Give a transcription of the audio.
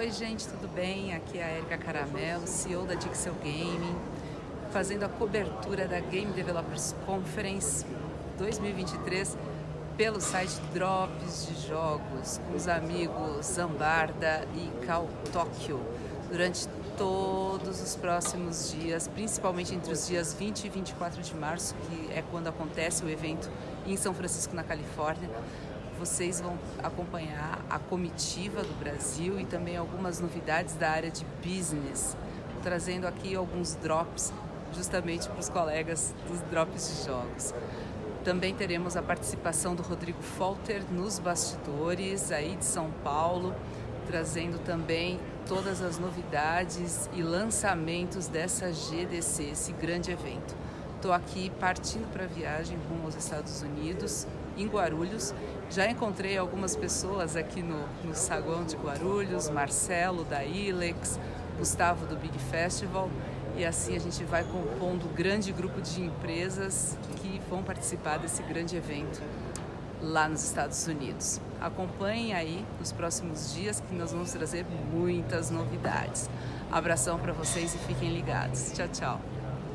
Oi gente, tudo bem? Aqui é a Erika Caramelo, CEO da Dixel Gaming, fazendo a cobertura da Game Developers Conference 2023 pelo site Drops de Jogos, com os amigos Zambarda e Cal Tóquio, durante todos os próximos dias, principalmente entre os dias 20 e 24 de março, que é quando acontece o evento em São Francisco, na Califórnia vocês vão acompanhar a comitiva do Brasil e também algumas novidades da área de business, trazendo aqui alguns drops justamente para os colegas dos drops de jogos. Também teremos a participação do Rodrigo Folter nos bastidores aí de São Paulo, trazendo também todas as novidades e lançamentos dessa GDC, esse grande evento. Estou aqui partindo para a viagem rumo aos Estados Unidos, em Guarulhos. Já encontrei algumas pessoas aqui no, no saguão de Guarulhos, Marcelo da Ilex, Gustavo do Big Festival. E assim a gente vai compondo um grande grupo de empresas que vão participar desse grande evento lá nos Estados Unidos. Acompanhem aí nos próximos dias que nós vamos trazer muitas novidades. Abração para vocês e fiquem ligados. Tchau, tchau.